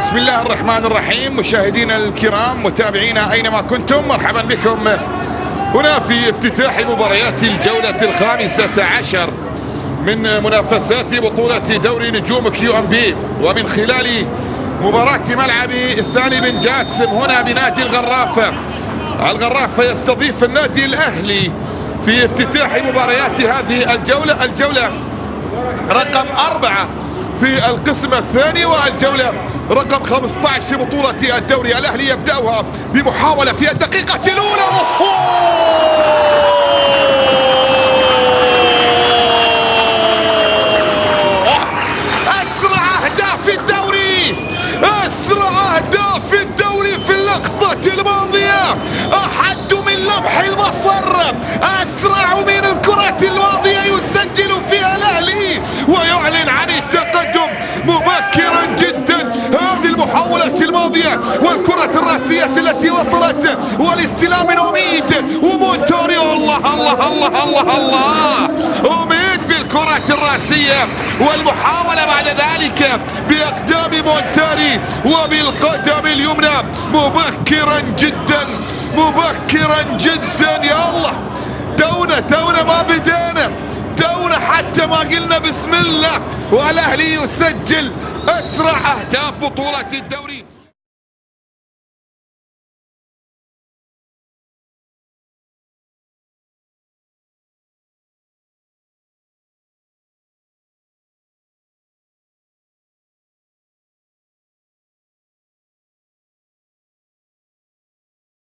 بسم الله الرحمن الرحيم. مشاهدينا الكرام متابعينا أينما كنتم مرحبا بكم. هنا في افتتاح مباريات الجولة الخامسة عشر من منافسات بطولة دوري نجوم كيو إن بي. ومن خلال مباراة ملعب ثاني بن جاسم هنا بنادي الغرافة الغرافة يستضيف النادي الأهلي في افتتاح مباريات هذه الجولة. الجولة رقم أربعة. في القسم الثاني والجولة رقم 15 في بطولة الدوري الأهلي يبدأها بمحاولة في الدقيقة الأولى. أسرع أهداف الدوري! أسرع أهداف الدوري في اللقطة الماضية! أحد من لمح البصر! أسرع من الكرة الماضية يسجل فيها الأهلي ويعلن الراسية التي وصلت والاستلام أميد. ومونتوريو الله الله الله الله الله. أميد بالكرة الرأسية. والمحاولة بعد ذلك بأقدام مونتاري وبالقدم اليمنى. مبكرا جدا مبكرا جدا. يا الله تونا تونا ما بدينا. تونا حتى ما قلنا بسم الله. والأهلي يسجل أسرع أهداف بطولة الدوري.